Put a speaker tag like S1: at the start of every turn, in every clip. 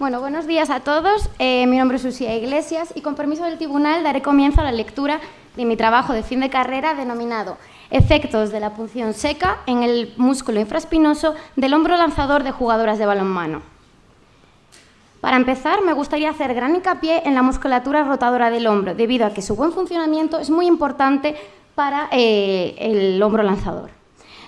S1: Bueno, buenos días a todos. Eh, mi nombre es Lucía Iglesias y con permiso del tribunal daré comienzo a la lectura de mi trabajo de fin de carrera denominado Efectos de la punción seca en el músculo infraspinoso del hombro lanzador de jugadoras de balonmano. Para empezar, me gustaría hacer gran hincapié en la musculatura rotadora del hombro, debido a que su buen funcionamiento es muy importante para eh, el hombro lanzador.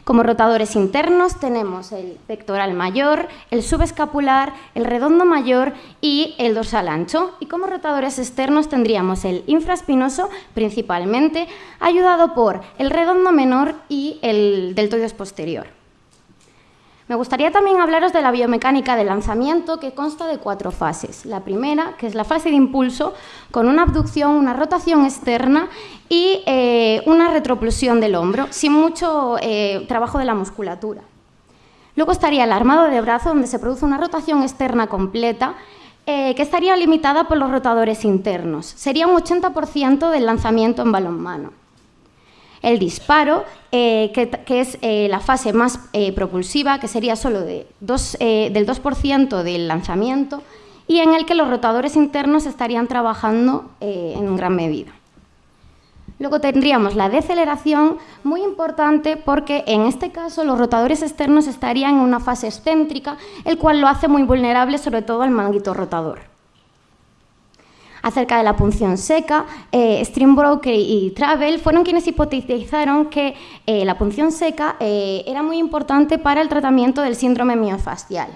S1: Como rotadores internos tenemos el pectoral mayor, el subescapular, el redondo mayor y el dorsal ancho. Y como rotadores externos tendríamos el infraspinoso, principalmente, ayudado por el redondo menor y el deltoides posterior. Me gustaría también hablaros de la biomecánica del lanzamiento, que consta de cuatro fases. La primera, que es la fase de impulso, con una abducción, una rotación externa y eh, una retroplusión del hombro, sin mucho eh, trabajo de la musculatura. Luego estaría el armado de brazo, donde se produce una rotación externa completa, eh, que estaría limitada por los rotadores internos. Sería un 80% del lanzamiento en balonmano el disparo, eh, que, es eh, la fase más eh, propulsiva, que sería solo de del 2% del lanzamiento, y en el que los rotadores internos estarían trabajando en gran medida. Luego tendríamos la deceleración, muy importante porque en este caso los rotadores externos estarían en una fase excéntrica, el cual lo hace muy vulnerable sobre todo al manguito rotador acerca de la punción seca, eh, y Travel fueron quienes hipotetizaron que eh, la punción seca eh, era muy importante para el tratamiento del síndrome miofascial.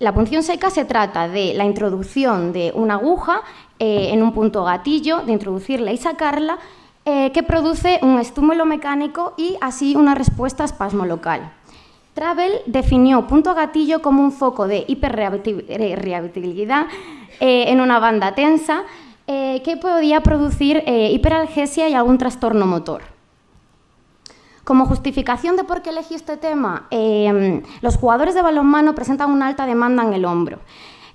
S1: la punción seca se trata de la introducción de una aguja en un punto gatillo, de introducirla y sacarla, que produce un estímulo mecánico y así una respuesta espasmo local. Travel definió punto gatillo como un foco de hiperreabilidad eh, en una banda tensa eh, que podía producir eh, hiperalgesia y algún trastorno motor. Como justificación de por qué elegí este tema, los jugadores de balonmano presentan una alta demanda en el hombro.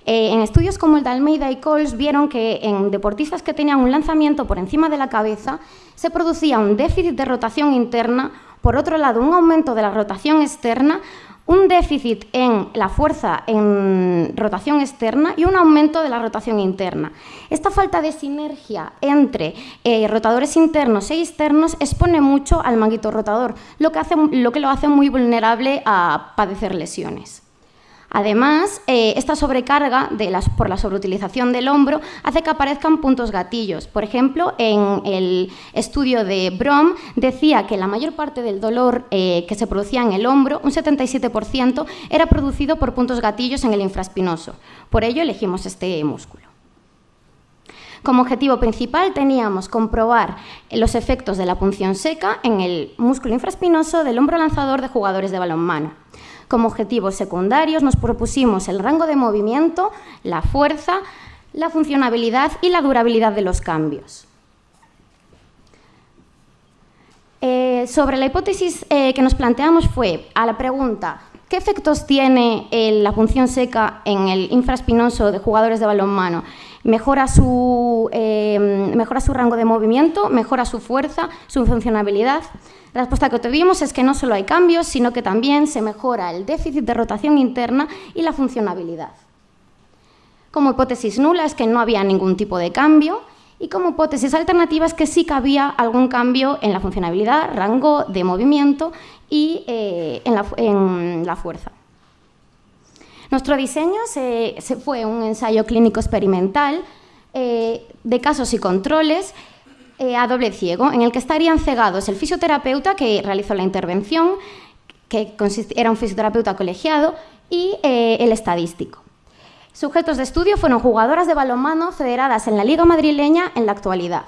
S1: en estudios como el de Almeida y Coles vieron que en deportistas que tenían un lanzamiento por encima de la cabeza se producía un déficit de rotación interna, por otro lado un aumento de la rotación externa, un déficit en la fuerza en rotación externa y un aumento de la rotación interna. Esta falta de sinergia entre eh, rotadores internos e externos expone mucho al manguito rotador, lo que, lo que lo hace muy vulnerable a padecer lesiones. Además, eh, esta sobrecarga por la sobreutilización del hombro hace que aparezcan puntos gatillos. Por ejemplo, en el estudio de Brom decía que la mayor parte del dolor eh, que se producía en el hombro, un 77%, era producido por puntos gatillos en el infraspinoso. Por ello elegimos este músculo. Como objetivo principal teníamos comprobar los efectos de la punción seca en el músculo infraspinoso del hombro lanzador de jugadores de balonmano. Como objetivos secundarios nos propusimos el rango de movimiento, la fuerza, la funcionabilidad y la durabilidad de los cambios. Eh, sobre la hipótesis eh, que nos planteamos fue a la pregunta ¿qué efectos tiene eh, la función seca en el infraspinoso de jugadores de balonmano? Mejora su, mejora su rango de movimiento, mejora su fuerza, su funcionabilidad. La respuesta que tuvimos es que no solo hay cambios, sino que también se mejora el déficit de rotación interna y la funcionabilidad. Como hipótesis nula es que no había ningún tipo de cambio y como hipótesis alternativa es que sí que había algún cambio en la funcionabilidad, rango de movimiento y eh, en, la, fuerza. Nuestro diseño se, fue un ensayo clínico experimental eh, de casos y controles eh, a doble ciego, en el que estarían cegados el fisioterapeuta que realizó la intervención, que era un fisioterapeuta colegiado, y eh, el estadístico. Sujetos de estudio fueron jugadoras de balonmano federadas en la Liga Madrileña en la actualidad.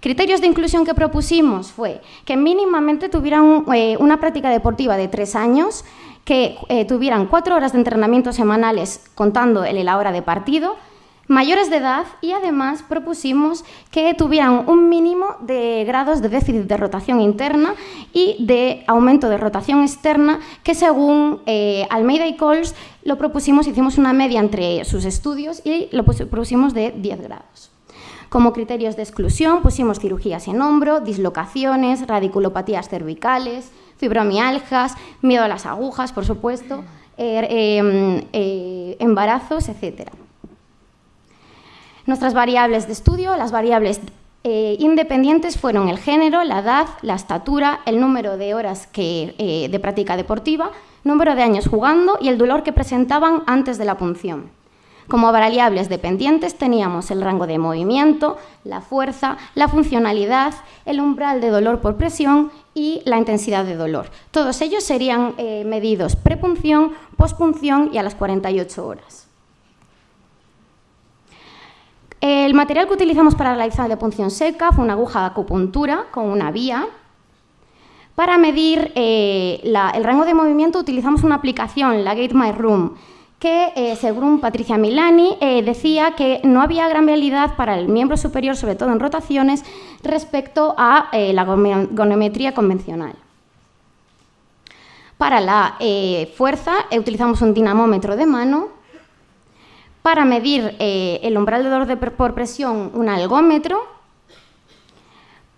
S1: Criterios de inclusión que propusimos fue que mínimamente tuvieran una práctica deportiva de tres años, que tuvieran cuatro horas de entrenamiento semanales contando el la hora de partido, mayores de edad y además propusimos que tuvieran un mínimo de grados de déficit de rotación interna y de aumento de rotación externa que según eh, Almeida y Coles lo propusimos, hicimos una media entre sus estudios y lo propusimos de 10 grados. Como criterios de exclusión pusimos cirugías en hombro, dislocaciones, radiculopatías cervicales, fibromialgias, miedo a las agujas, por supuesto, em, embarazos, etc. Nuestras variables de estudio, las variables independientes fueron el género, la edad, la estatura, el número de horas de práctica deportiva, número de años jugando y el dolor que presentaban antes de la punción. Como variables dependientes teníamos el rango de movimiento, la fuerza, la funcionalidad, el umbral de dolor por presión y la intensidad de dolor. Todos ellos serían eh, medidos prepunción, pospunción y a las 48 horas. El material que utilizamos para realizar la punción seca fue una aguja de acupuntura con una vía para medir eh, el rango de movimiento utilizamos una aplicación, la Gate My Room, que eh, según Patricia Milani eh, decía que no había gran realidad para el miembro superior, sobre todo en rotaciones, respecto a la gonometría convencional. Para la fuerza utilizamos un dinamómetro de mano. Para medir el umbral de dolor por presión, un algómetro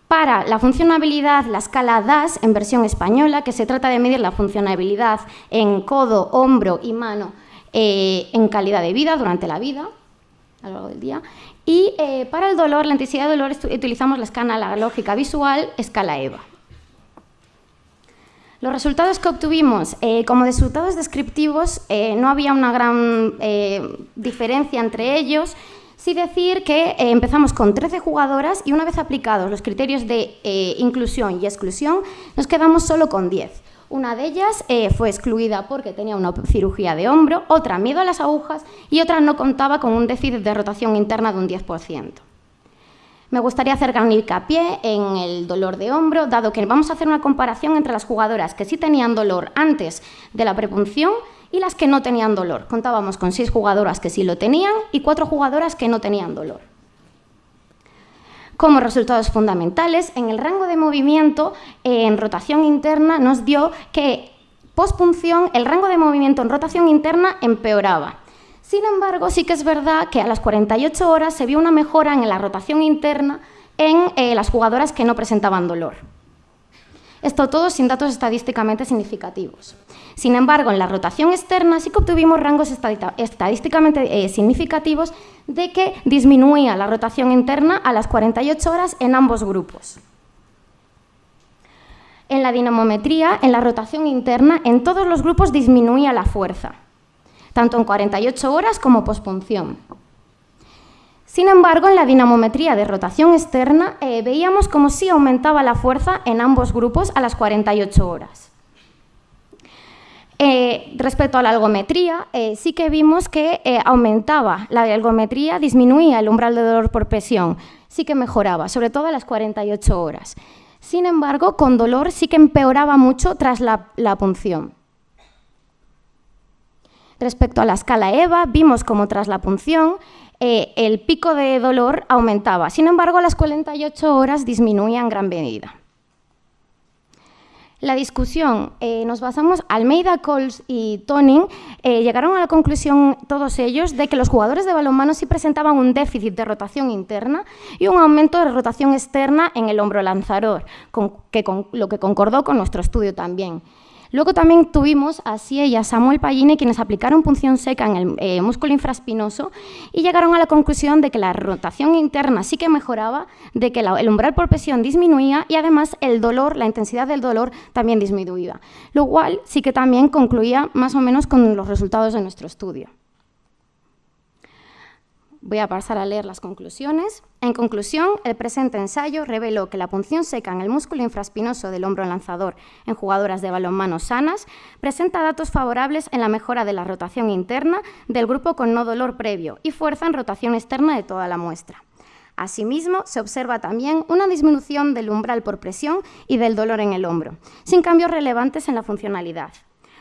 S1: para la funcionabilidad, la escala DAS en versión española, que se trata de medir la funcionabilidad en codo, hombro y mano eh, en calidad de vida durante la vida, a lo largo del día. Y eh, para el dolor, la intensidad de dolor, utilizamos la escala lógica visual, escala EVA. Los resultados que obtuvimos, eh, como resultados descriptivos, no había una gran diferencia entre ellos, Sí decir que empezamos con 13 jugadoras y una vez aplicados los criterios de inclusión y exclusión, nos quedamos solo con 10. Una de ellas eh, fue excluida porque tenía una cirugía de hombro, otra miedo a las agujas y otra no contaba con un déficit de rotación interna de un 10%. Me gustaría hacer gran hincapié en el dolor de hombro, dado que vamos a hacer una comparación entre las jugadoras que sí tenían dolor antes de la prepunción y las que no tenían dolor. Contábamos con seis jugadoras que sí lo tenían y cuatro jugadoras que no tenían dolor. Como resultados fundamentales, en el rango de movimiento, en rotación interna, nos dio que pospunción, el rango de movimiento en rotación interna empeoraba. Sin embargo, sí que es verdad que a las 48 horas se vio una mejora en la rotación interna en eh, las jugadoras que no presentaban dolor. Esto todo sin datos estadísticamente significativos. Sin embargo, en la rotación externa sí que obtuvimos rangos estadísticamente eh, significativos de que disminuía la rotación interna a las 48 horas en ambos grupos. En la dinamometría, en la rotación interna, en todos los grupos disminuía la fuerza, tanto en 48 horas como pospunción. Sin embargo, en la dinamometría de rotación externa eh, veíamos como sí aumentaba la fuerza en ambos grupos a las 48 horas. Eh, respecto a la algometría, eh, sí que vimos que aumentaba la algometría, disminuía el umbral de dolor por presión, sí que mejoraba, sobre todo a las 48 horas. Sin embargo, con dolor sí que empeoraba mucho tras la, la punción. Respecto a la escala EVA, vimos como tras la punción eh, el pico de dolor aumentaba. Sin embargo, a las 48 horas disminuía en gran medida. La discusión, eh, nos basamos, Almeida, Coles y Toning eh, llegaron a la conclusión, todos ellos, de que los jugadores de balonmano sí presentaban un déficit de rotación interna y un aumento de rotación externa en el hombro lanzador, lo que concordó con nuestro estudio también. Luego también tuvimos a Sie y a Samuel Pagini quienes aplicaron punción seca en el eh, músculo infraspinoso y llegaron a la conclusión de que la rotación interna sí que mejoraba, de que el umbral por presión disminuía y además el dolor, la intensidad del dolor también disminuía, lo cual sí que también concluía más o menos con los resultados de nuestro estudio. Voy a pasar a leer las conclusiones. En conclusión, el presente ensayo reveló que la punción seca en el músculo infraspinoso del hombro lanzador en jugadoras de balonmano sanas presenta datos favorables en la mejora de la rotación interna del grupo con no dolor previo y fuerza en rotación externa de toda la muestra. Asimismo, se observa también una disminución del umbral por presión y del dolor en el hombro, sin cambios relevantes en la funcionalidad.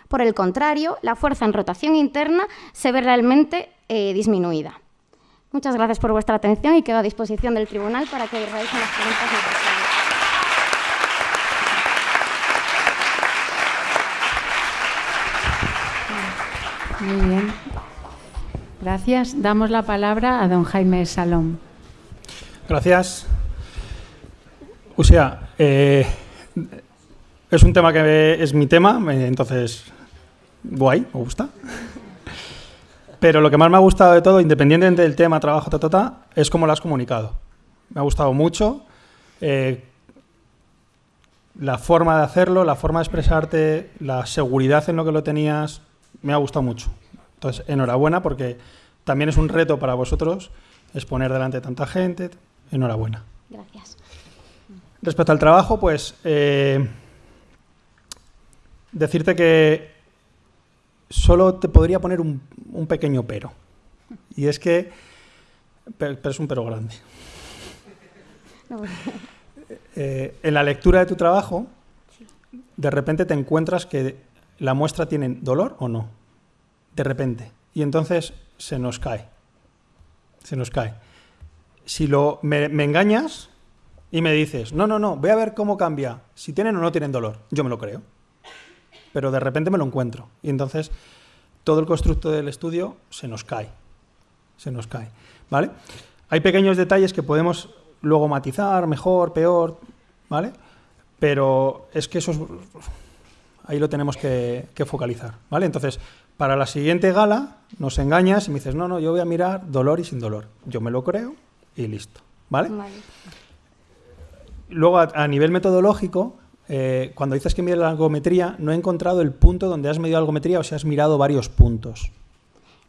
S1: Por el contrario, la fuerza en rotación interna se ve realmente eh, disminuida. Muchas gracias por vuestra atención y quedo a disposición del tribunal para que realicen las preguntas
S2: Muy bien. Gracias. Damos la palabra a don Jaime Salón.
S3: Gracias. O sea, eh, es un tema que es mi tema, entonces guay, me gusta. Pero lo que más me ha gustado de todo, independientemente del tema, trabajo, ta, ta, ta, es cómo lo has comunicado. Me ha gustado mucho eh, la forma de hacerlo, la forma de expresarte, la seguridad en lo que lo tenías, me ha gustado mucho. Entonces, enhorabuena porque también es un reto para vosotros exponer delante de tanta gente. Enhorabuena.
S1: Gracias.
S3: Respecto al trabajo, pues eh, decirte que solo te podría poner un, un pequeño pero. Y es que, pero, pero es un pero grande. Eh, en la lectura de tu trabajo, de repente te encuentras que la muestra tiene dolor o no. De repente. Y entonces se nos cae. Se nos cae. Si lo, me, me engañas y me dices, no, no, no, voy a ver cómo cambia, si tienen o no tienen dolor, yo me lo creo. Pero de repente me lo encuentro. Y entonces todo el constructo del estudio se nos cae. Se nos cae. ¿Vale? Hay pequeños detalles que podemos luego matizar, mejor, peor, ¿vale? Pero es que eso es, ahí lo tenemos que, que, focalizar, ¿vale? Entonces, para la siguiente gala nos engañas y me dices, no, no, yo voy a mirar dolor y sin dolor. Yo me lo creo y listo, ¿vale?
S1: Vale.
S3: Luego, a, a nivel metodológico, eh, cuando dices que mides la algometría, no he encontrado el punto donde has medido algometría o si has mirado varios puntos.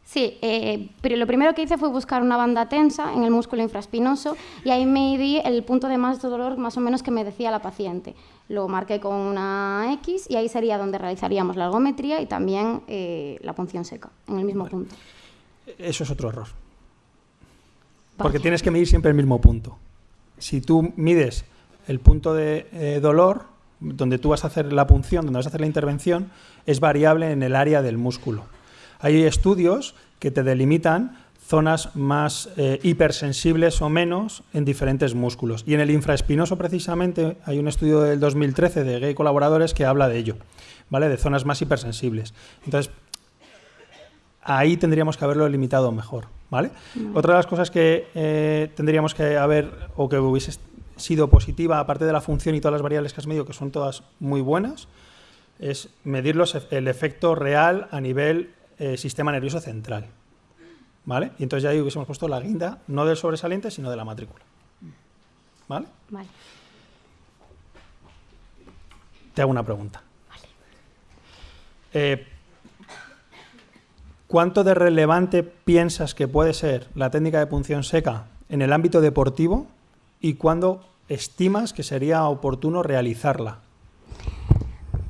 S1: Sí, eh, pero lo primero que hice fue buscar una banda tensa en el músculo infraespinoso y ahí me di el punto de más dolor más o menos que me decía la paciente. Lo marqué con una X y ahí sería donde realizaríamos la algometría y también eh, la punción seca, en el mismo
S3: Vale.
S1: punto.
S3: Eso es otro error.
S1: Vale.
S3: Porque tienes que medir siempre el mismo punto. Si tú mides el punto de eh, dolor, donde tú vas a hacer la punción, donde vas a hacer la intervención, es variable en el área del músculo. Hay estudios que te delimitan zonas más eh, hipersensibles o menos en diferentes músculos. Y en el infraespinoso, precisamente, hay un estudio del 2013 de Gay Colaboradores que habla de ello, ¿vale? De zonas más hipersensibles. Entonces, ahí tendríamos que haberlo limitado mejor,
S1: ¿vale?
S3: Otra de las cosas que eh, tendríamos que haber, o que hubiese sido positiva, aparte de la función y todas las variables que has medido, que son todas muy buenas, es medir los, el efecto real a nivel eh, sistema nervioso central. ¿Vale? Y entonces ya ahí hubiésemos puesto la guinda, no del sobresaliente, sino de la matrícula. ¿Vale?
S1: Vale.
S3: Te hago una pregunta. Eh, ¿Cuánto de relevante piensas que puede ser la técnica de punción seca en el ámbito deportivo y cuándo estimas que sería oportuno realizarla?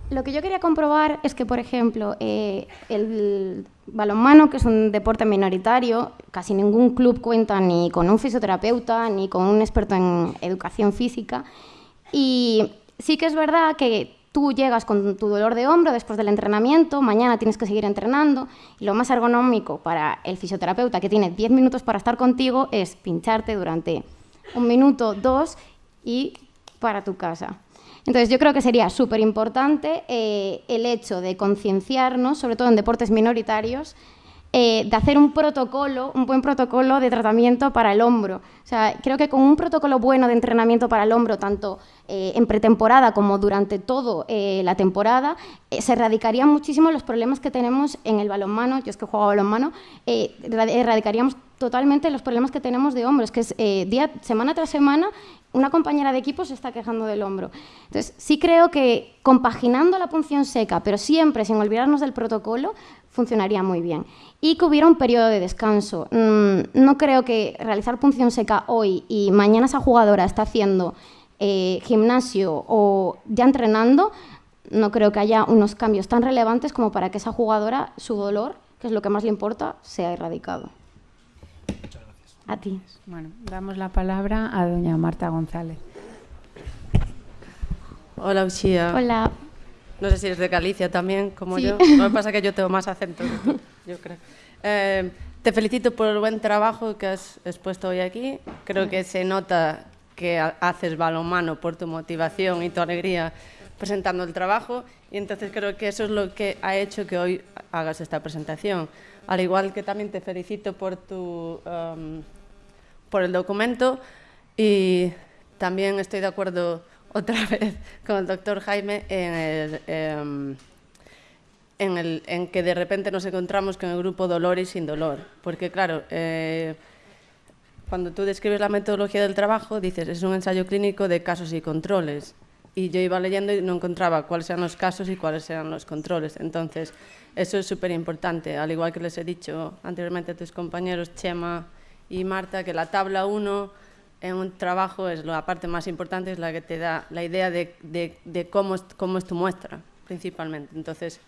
S1: Lo que yo quería comprobar es que, por ejemplo, eh, el balonmano, que es un deporte minoritario, casi ningún club cuenta ni con un fisioterapeuta ni con un experto en educación física. Y sí que es verdad que tú llegas con tu dolor de hombro después del entrenamiento, mañana tienes que seguir entrenando y lo más ergonómico para el fisioterapeuta que tiene 10 minutos para estar contigo es pincharte durante un minuto, dos y para tu casa. Entonces yo creo que sería súper importante eh, el hecho de concienciarnos, sobre todo en deportes minoritarios, eh, de hacer un protocolo, un buen protocolo de tratamiento para el hombro. O sea, creo que con un protocolo bueno de entrenamiento para el hombro, tanto eh, en pretemporada como durante toda la temporada, se erradicarían muchísimo los problemas que tenemos en el balonmano. Yo es que juego balonmano, erradicaríamos totalmente los problemas que tenemos de hombros, que es día, semana tras semana una compañera de equipo se está quejando del hombro. Entonces, sí creo que compaginando la punción seca, pero siempre sin olvidarnos del protocolo, funcionaría muy bien. Y que hubiera un periodo de descanso. Mm, no creo que realizar punción seca hoy y mañana esa jugadora está haciendo eh, gimnasio o ya entrenando, no creo que haya unos cambios tan relevantes como para que esa jugadora, su dolor, que es lo que más le importa, sea erradicado. A ti.
S2: Bueno, damos la palabra a doña Marta González.
S4: Hola, Uxía.
S1: Hola.
S4: No sé si eres de Galicia también, como
S1: Sí.
S4: yo. Lo que pasa es que yo tengo más acento que tú, yo creo. Eh, te felicito por el buen trabajo que has expuesto hoy aquí. Creo que se nota que ha- haces balonmano por tu motivación y tu alegría presentando el trabajo y entonces creo que eso es lo que ha hecho que hoy hagas esta presentación. Al igual que también te felicito por tu em, por el documento y también estoy de acuerdo otra vez con el doctor Jaime en, el, em, en, el, en que de repente nos encontramos con el grupo dolor y sin dolor. Porque claro, eh, cuando tú describes la metodología del trabajo, dices, es un ensayo clínico de casos y controles. Y yo iba leyendo y no encontraba cuáles eran los casos y cuáles eran los controles. Entonces, eso es súper importante. Al igual que les he dicho anteriormente a tus compañeros, Chema y Marta, que la tabla 1 en un trabajo es la parte más importante, es la que te da la idea de, de, de cómo, cómo es tu muestra, principalmente. Entonces,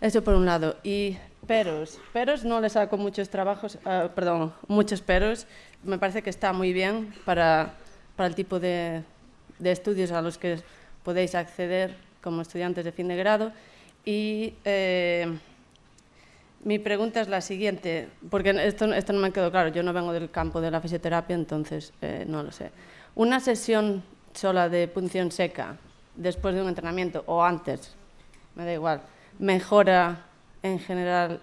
S4: eso por un lado. Y peros. Peros no le saco muchos trabajos, uh, perdón, muchos peros. Me parece que está muy bien para, para el tipo de, de, estudios a los que podéis acceder como estudiantes de fin de grado. Y eh, mi pregunta es la siguiente, porque esto, esto, no me quedó claro. Yo no vengo del campo de la fisioterapia, entonces eh, no lo sé. Una sesión sola de punción seca después de un entrenamiento o antes, me da igual mejora en general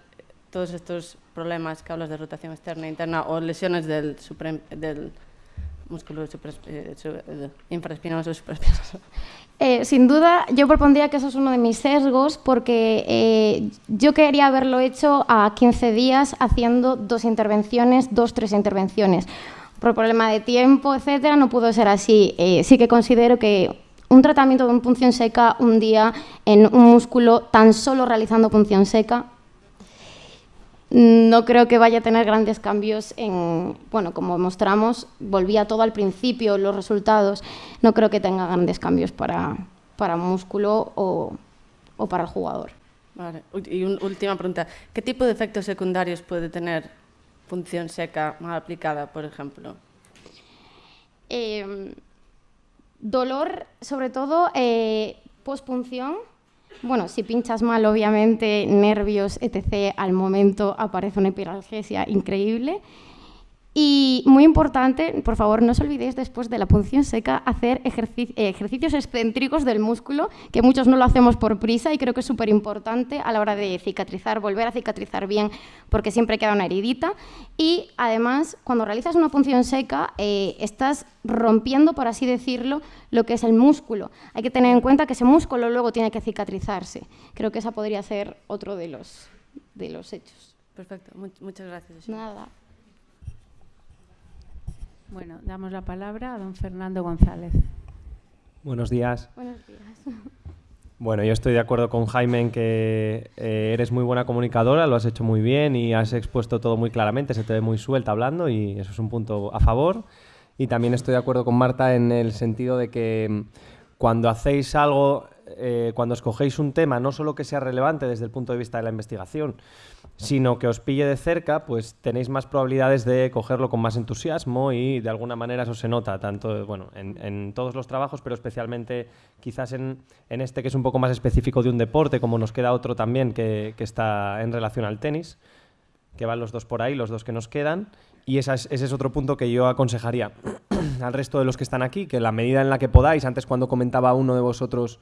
S4: todos estos problemas que hablas de rotación externa e interna o lesiones del, supre, del músculo super, eh, eh, supraespinoso?
S1: Sin duda, yo propondría que eso es uno de mis sesgos porque eh, yo quería haberlo hecho a 15 días haciendo dos intervenciones, dos, tres intervenciones. Por problema de tiempo, etcétera, no pudo ser así. Eh, sí que considero que un tratamiento de punción seca un día en un músculo tan solo realizando punción seca no creo que vaya a tener grandes cambios en, bueno, como mostramos, volvía todo al principio, los resultados, no creo que tenga grandes cambios para, para músculo o, o para el jugador.
S4: Vale. Y una última pregunta, ¿qué tipo de efectos secundarios puede tener punción seca mal aplicada, por ejemplo?
S1: Eh, Dolor, sobre todo, eh, pospunción. Bueno, si pinchas mal, obviamente, nervios, etc., al momento aparece una hiperalgesia increíble. Y muy importante, por favor, no os olvidéis después de la punción seca hacer ejercici ejercicios excéntricos del músculo, que muchos no lo hacemos por prisa y creo que es súper importante a la hora de cicatrizar, volver a cicatrizar bien, porque siempre queda una heridita. Y además, cuando realizas una punción seca, eh, estás rompiendo, por así decirlo, lo que es el músculo. Hay que tener en cuenta que ese músculo luego tiene que cicatrizarse. Creo que esa podría ser otro de los, de los hechos.
S4: Perfecto, muchas gracias.
S1: Nada.
S2: Bueno, damos la palabra a don Fernando González.
S5: Buenos días.
S1: Buenos días.
S5: Bueno, yo estoy de acuerdo con Jaime en que eh, eres muy buena comunicadora, lo has hecho muy bien y has expuesto todo muy claramente, se te ve muy suelta hablando y eso es un punto a favor. Y también estoy de acuerdo con Marta en el sentido de que cuando hacéis algo, eh, cuando escogéis un tema, no solo que sea relevante desde el punto de vista de la investigación, sino que os pille de cerca, pues tenéis más probabilidades de cogerlo con más entusiasmo y de alguna manera eso se nota, tanto bueno, en, todos los trabajos, pero especialmente quizás en, este que es un poco más específico de un deporte, como nos queda otro también que está en relación al tenis, que van los dos por ahí, los dos que nos quedan. Y ese es otro punto que yo aconsejaría al resto de los que están aquí, que la medida en la que podáis, antes cuando comentaba uno de vosotros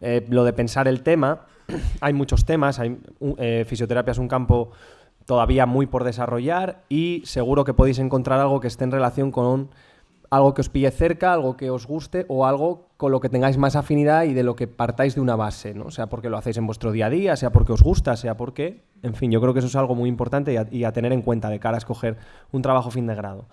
S5: eh, lo de pensar el tema, hay muchos temas, hay, eh, fisioterapia es un campo todavía muy por desarrollar y seguro que podéis encontrar algo que esté en relación con algo que os pille cerca, algo que os guste o algo con lo que tengáis más afinidad y de lo que partáis de una base, ¿no? sea porque lo hacéis en vuestro día a día, sea porque os gusta, sea porque, en fin, yo creo que eso es algo muy importante y a, tener en cuenta de cara a escoger un trabajo fin de grado.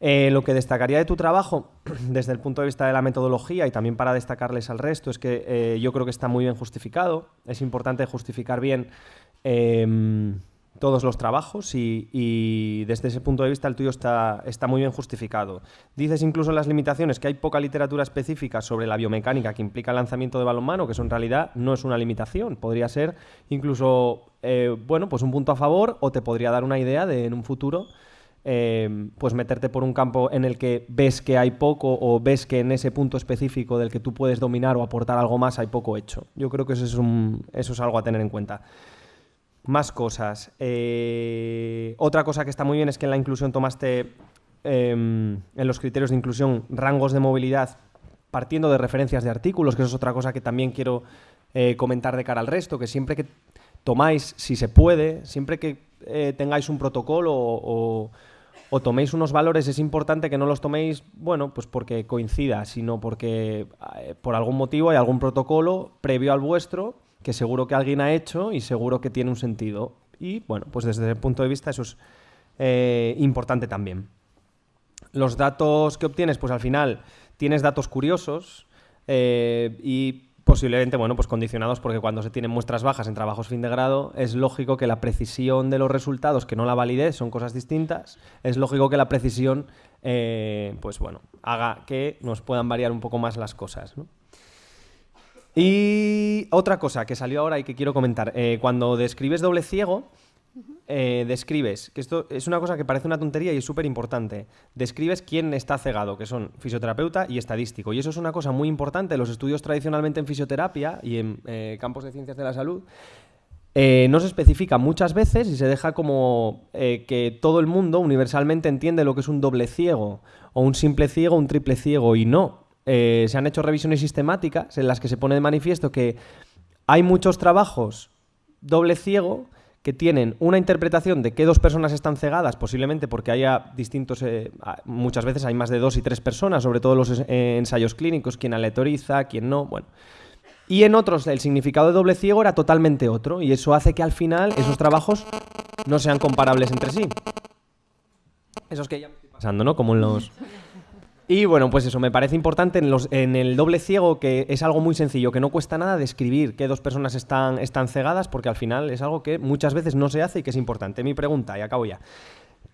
S5: Eh, lo que destacaría de tu trabajo, desde el punto de vista de la metodología y también para destacarles al resto, es que eh, yo creo que está muy bien justificado. Es importante justificar bien eh, todos los trabajos y, desde ese punto de vista el tuyo está, está muy bien justificado. Dices incluso en las limitaciones que hay poca literatura específica sobre la biomecánica que implica el lanzamiento de balonmano, que eso en realidad no es una limitación. Podría ser incluso, eh, bueno, pues un punto a favor o te podría dar una idea de en un futuro eh, pues meterte por un campo en el que ves que hay poco o ves que en ese punto específico del que tú puedes dominar o aportar algo más hay poco hecho. Yo creo que eso es, un, eso es algo a tener en cuenta. Más cosas. Eh, otra cosa que está muy bien es que en la inclusión tomaste eh, en los criterios de inclusión rangos de movilidad partiendo de referencias de artículos, que eso es otra cosa que también quiero eh, comentar de cara al resto, que siempre que tomáis, si se puede, siempre que eh, tengáis un protocolo o, o toméis unos valores, es importante que no los toméis, bueno, pues porque coincida, sino porque por algún motivo hay algún protocolo previo al vuestro que seguro que alguien ha hecho y seguro que tiene un sentido. Y bueno, pues desde ese punto de vista eso es eh, importante también. Los datos que obtienes, pues al final tienes datos curiosos eh, y posiblemente, bueno, pues condicionados porque cuando se tienen muestras bajas en trabajos fin de grado, es lógico que la precisión de los resultados, que no la validez, son cosas distintas, es lógico que la precisión, eh, pues bueno, haga que nos puedan variar un poco más las cosas, Y otra cosa que salió ahora y que quiero comentar, eh, cuando describes doble ciego, eh, describes, que esto es una cosa que parece una tontería y es súper importante, describes quién está cegado, que son fisioterapeuta y estadístico. Y eso es una cosa muy importante. Los estudios tradicionalmente en fisioterapia y en eh, campos de ciencias de la salud eh, no se especifica muchas veces y se deja como que todo el mundo universalmente entiende lo que es un doble ciego o un simple ciego, un triple ciego y no. Se han hecho revisiones sistemáticas en las que se pone de manifiesto que hay muchos trabajos doble ciego que tienen una interpretación de que dos personas están cegadas, posiblemente porque haya distintos, eh, muchas veces hay más de dos y tres personas, sobre todo los eh, ensayos clínicos, quien aleatoriza, quien no, bueno. Y en otros el significado de doble ciego era totalmente otro, y eso hace que al final esos trabajos no sean comparables entre sí. Esos que ya me estoy pasando, ¿no? Como en los... Y bueno, pues eso, me parece importante en, el doble ciego, que es algo muy sencillo, que no cuesta nada describir que dos personas están, están cegadas, porque al final es algo que muchas veces no se hace y que es importante. Mi pregunta, y acabo ya.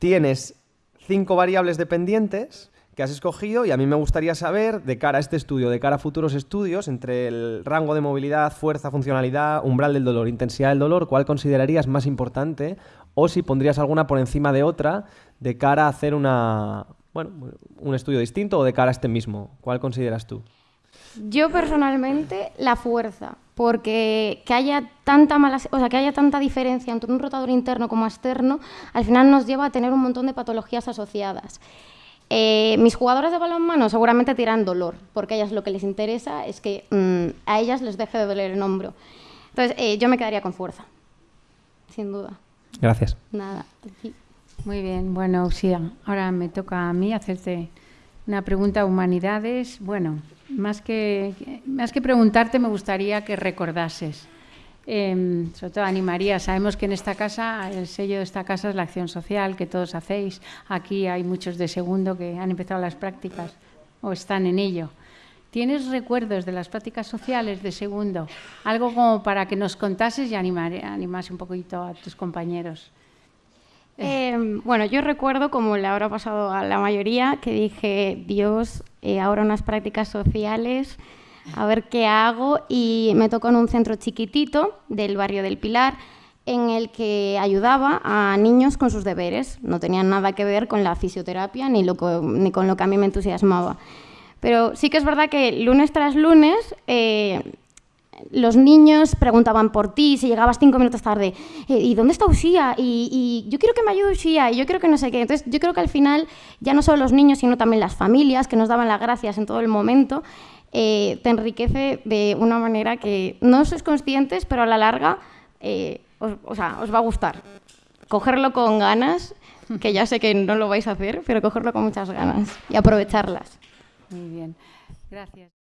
S5: Tienes cinco variables dependientes que has escogido y a mí me gustaría saber, de cara a este estudio, de cara a futuros estudios, entre el rango de movilidad, fuerza, funcionalidad, umbral del dolor, intensidad del dolor, ¿cuál considerarías más importante? O si pondrías alguna por encima de otra de cara a hacer una, bueno, un estudio distinto o de cara a este mismo? ¿Cuál consideras tú?
S1: Yo personalmente la fuerza, porque que haya tanta mala, o sea, que haya tanta diferencia entre un rotador interno como externo, al final nos lleva a tener un montón de patologías asociadas. Eh, mis jugadoras de balonmano seguramente tiran dolor, porque a ellas lo que les interesa es que mm, a ellas les deje de doler el hombro. Entonces, eh, yo me quedaría con fuerza, sin duda.
S5: Gracias.
S1: Nada.
S2: Muy bien, bueno, sí, ahora me toca a mí hacerte una pregunta a humanidades. Bueno, más que, más que preguntarte, me gustaría que recordases. Em, sobre todo animaría, sabemos que en esta casa, el sello de esta casa es la acción social que todos hacéis. Aquí hay muchos de segundo que han empezado las prácticas o están en ello. ¿Tienes recuerdos de las prácticas sociales de segundo? Algo como para que nos contases y animase un poquito a tus compañeros.
S1: Eh, bueno, yo recuerdo, como le habrá pasado a la mayoría, que dije, Dios, eh, ahora unas prácticas sociales, a ver qué hago. Y me tocó en un centro chiquitito del barrio del Pilar, en el que ayudaba a niños con sus deberes. No tenían nada que ver con la fisioterapia ni, ni con lo que a mí me entusiasmaba. Pero sí que es verdad que lunes tras lunes eh, los niños preguntaban por ti, si llegabas cinco minutos tarde, eh, ¿y dónde está Usía? Y, yo quiero que me ayude Usía, y yo creo que no sé qué. Entonces, yo creo que al final, ya no solo los niños, sino también las familias que nos daban las gracias en todo el momento, eh, te enriquece de una manera que no sois conscientes, pero a la larga eh, os va a gustar. Cogerlo con ganas, que ya sé que no lo vais a hacer, pero cogerlo con muchas ganas y aprovecharlas.
S2: Muy bien, gracias.